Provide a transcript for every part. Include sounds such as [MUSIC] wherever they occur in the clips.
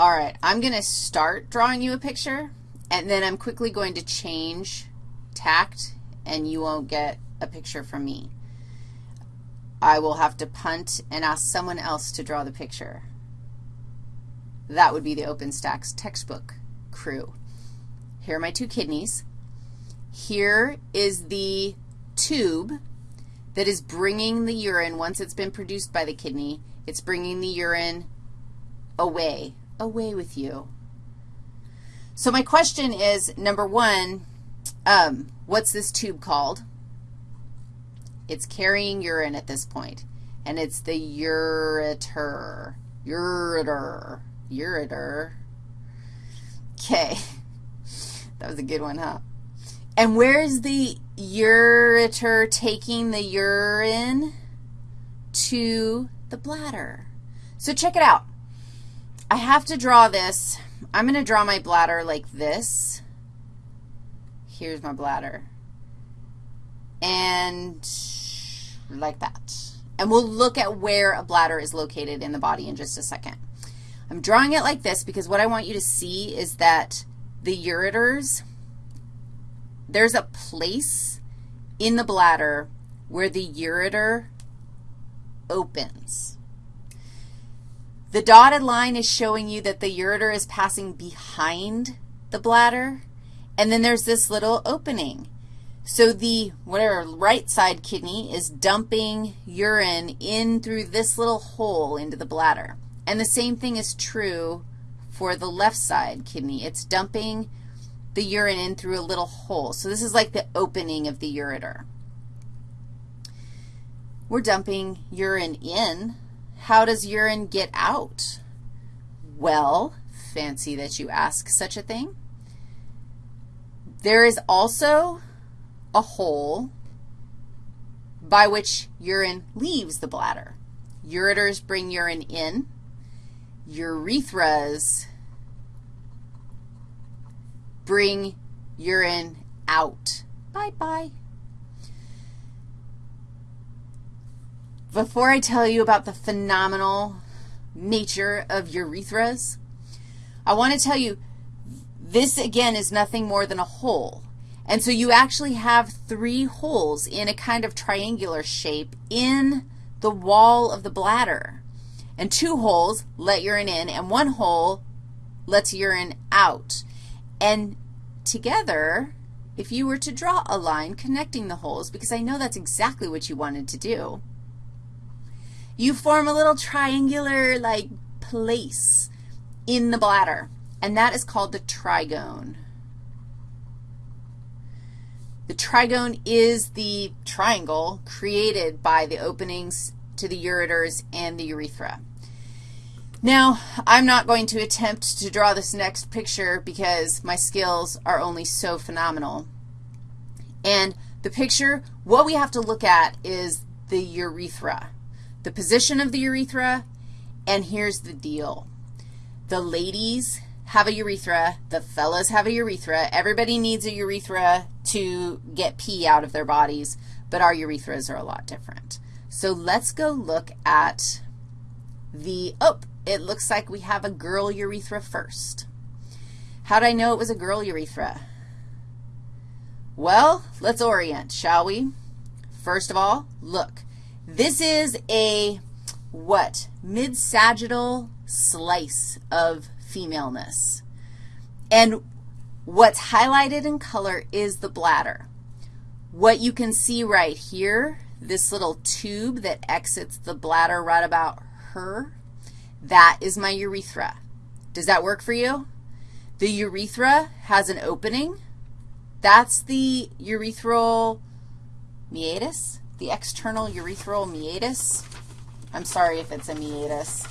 All right, I'm going to start drawing you a picture, and then I'm quickly going to change tact, and you won't get a picture from me. I will have to punt and ask someone else to draw the picture. That would be the OpenStax textbook crew. Here are my two kidneys. Here is the tube that is bringing the urine, once it's been produced by the kidney, it's bringing the urine away away with you. So my question is, number one, um, what's this tube called? It's carrying urine at this point, and it's the ureter. Ureter. Ureter. Okay. [LAUGHS] That was a good one, huh? And where is the ureter taking the urine? To the bladder. So check it out. I have to draw this. I'm going to draw my bladder like this. Here's my bladder. And like that. And we'll look at where a bladder is located in the body in just a second. I'm drawing it like this because what I want you to see is that the ureters, there's a place in the bladder where the ureter opens. The dotted line is showing you that the ureter is passing behind the bladder, and then there's this little opening. So the, whatever, right side kidney is dumping urine in through this little hole into the bladder. And the same thing is true for the left side kidney. It's dumping the urine in through a little hole. So this is like the opening of the ureter. We're dumping urine in how does urine get out? Well, fancy that you ask such a thing. There is also a hole by which urine leaves the bladder. Ureters bring urine in. Urethras bring urine out. Bye-bye. Before I tell you about the phenomenal nature of urethras, I want to tell you this, again, is nothing more than a hole. And so you actually have three holes in a kind of triangular shape in the wall of the bladder. And two holes let urine in, and one hole lets urine out. And together, if you were to draw a line connecting the holes, because I know that's exactly what you wanted to do, you form a little triangular, like, place in the bladder, and that is called the trigone. The trigone is the triangle created by the openings to the ureters and the urethra. Now, I'm not going to attempt to draw this next picture because my skills are only so phenomenal. And the picture, what we have to look at is the urethra the position of the urethra, and here's the deal. The ladies have a urethra. The fellas have a urethra. Everybody needs a urethra to get pee out of their bodies, but our urethras are a lot different. So let's go look at the, oh, it looks like we have a girl urethra first. How did I know it was a girl urethra? Well, let's orient, shall we? First of all, look. This is a what? Mid-sagittal slice of femaleness. And what's highlighted in color is the bladder. What you can see right here, this little tube that exits the bladder right about her, that is my urethra. Does that work for you? The urethra has an opening. That's the urethral meatus the external urethral meatus. I'm sorry if it's a meatus.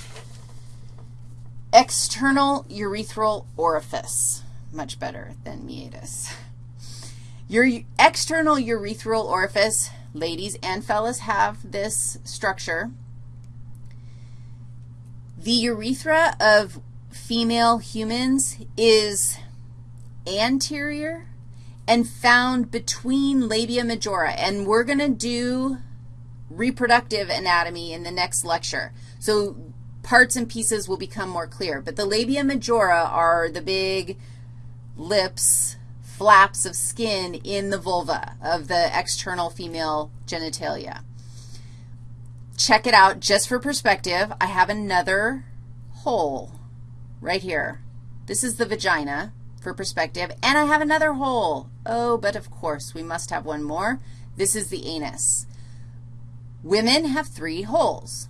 External urethral orifice, much better than meatus. Your external urethral orifice, ladies and fellas have this structure. The urethra of female humans is anterior and found between labia majora. And we're going to do reproductive anatomy in the next lecture. So parts and pieces will become more clear. But the labia majora are the big lips, flaps of skin in the vulva of the external female genitalia. Check it out just for perspective. I have another hole right here. This is the vagina for perspective, and I have another hole. Oh, but of course, we must have one more. This is the anus. Women have three holes.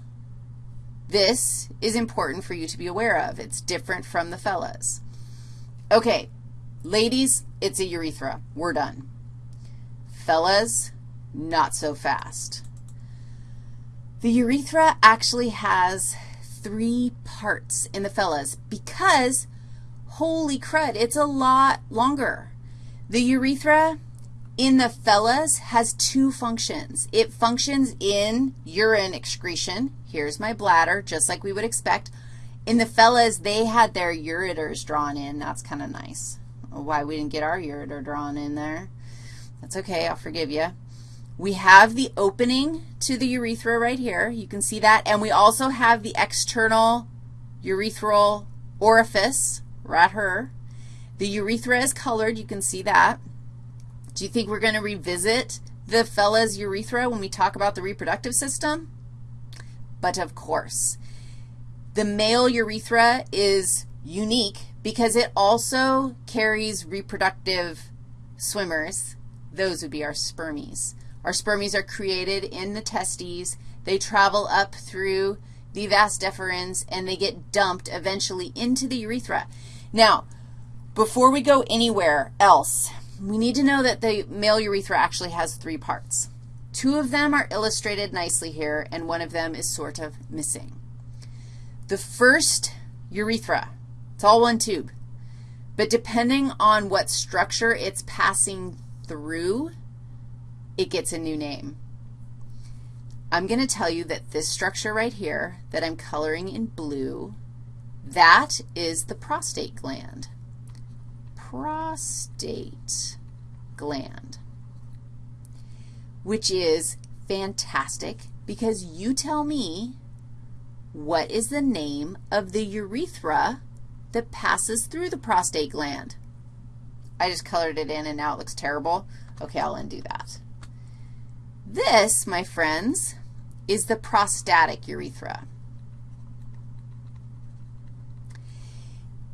This is important for you to be aware of. It's different from the fellas. Okay, ladies, it's a urethra. We're done. Fellas, not so fast. The urethra actually has three parts in the fellas because, holy crud, it's a lot longer. The urethra in the fellas has two functions. It functions in urine excretion. Here's my bladder, just like we would expect. In the fellas, they had their ureters drawn in. That's kind of nice. Why we didn't get our ureter drawn in there. That's okay. I'll forgive you. We have the opening to the urethra right here. You can see that. And we also have the external urethral orifice right here. The urethra is colored. You can see that. Do you think we're going to revisit the fella's urethra when we talk about the reproductive system? But of course. The male urethra is unique because it also carries reproductive swimmers. Those would be our spermies. Our spermies are created in the testes. They travel up through the vas deferens, and they get dumped eventually into the urethra. Now, before we go anywhere else, we need to know that the male urethra actually has three parts. Two of them are illustrated nicely here, and one of them is sort of missing. The first urethra, it's all one tube, but depending on what structure it's passing through, it gets a new name. I'm going to tell you that this structure right here that I'm coloring in blue, that is the prostate gland prostate gland, which is fantastic because you tell me what is the name of the urethra that passes through the prostate gland. I just colored it in and now it looks terrible. Okay, I'll undo that. This, my friends, is the prostatic urethra.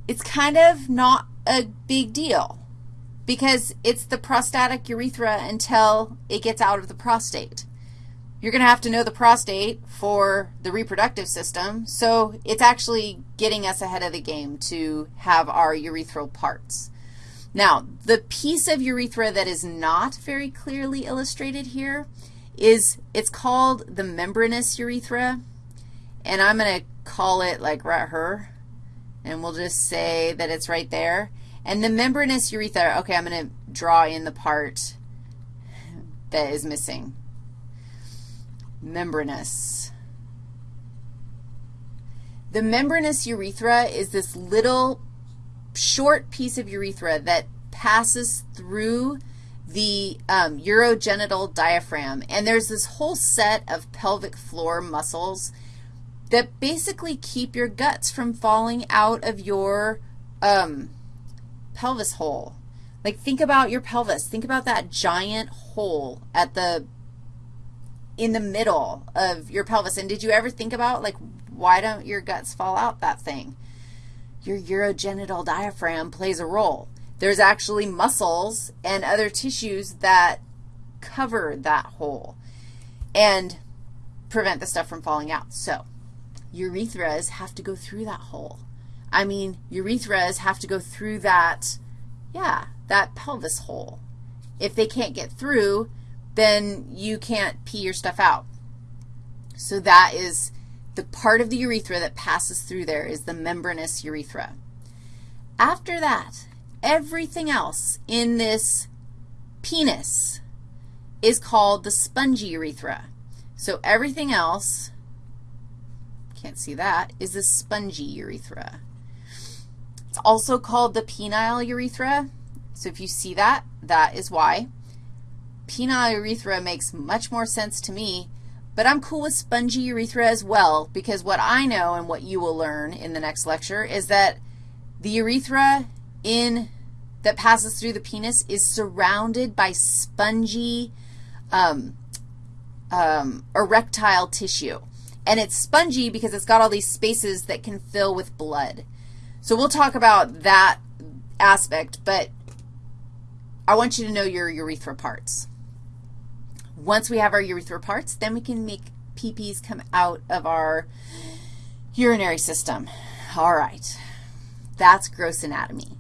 It's kind of not a big deal because it's the prostatic urethra until it gets out of the prostate. You're going to have to know the prostate for the reproductive system, so it's actually getting us ahead of the game to have our urethral parts. Now, the piece of urethra that is not very clearly illustrated here is it's called the membranous urethra, and I'm going to call it like right here and we'll just say that it's right there. And the membranous urethra, okay, I'm going to draw in the part that is missing. Membranous. The membranous urethra is this little short piece of urethra that passes through the um, urogenital diaphragm. And there's this whole set of pelvic floor muscles that basically keep your guts from falling out of your um, pelvis hole. Like think about your pelvis. Think about that giant hole at the, in the middle of your pelvis. And did you ever think about, like, why don't your guts fall out that thing? Your urogenital diaphragm plays a role. There's actually muscles and other tissues that cover that hole and prevent the stuff from falling out. So urethras have to go through that hole. I mean, urethras have to go through that, yeah, that pelvis hole. If they can't get through, then you can't pee your stuff out. So that is the part of the urethra that passes through there is the membranous urethra. After that, everything else in this penis is called the spongy urethra. So everything else can't see that, is the spongy urethra. It's also called the penile urethra. So if you see that, that is why. Penile urethra makes much more sense to me, but I'm cool with spongy urethra as well because what I know and what you will learn in the next lecture is that the urethra in that passes through the penis is surrounded by spongy um, um, erectile tissue. And it's spongy because it's got all these spaces that can fill with blood. So we'll talk about that aspect, but I want you to know your urethra parts. Once we have our urethra parts, then we can make PPs come out of our urinary system. All right. That's gross anatomy.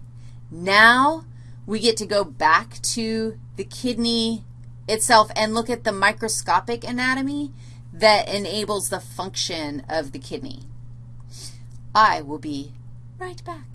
Now we get to go back to the kidney itself and look at the microscopic anatomy that enables the function of the kidney. I will be right back.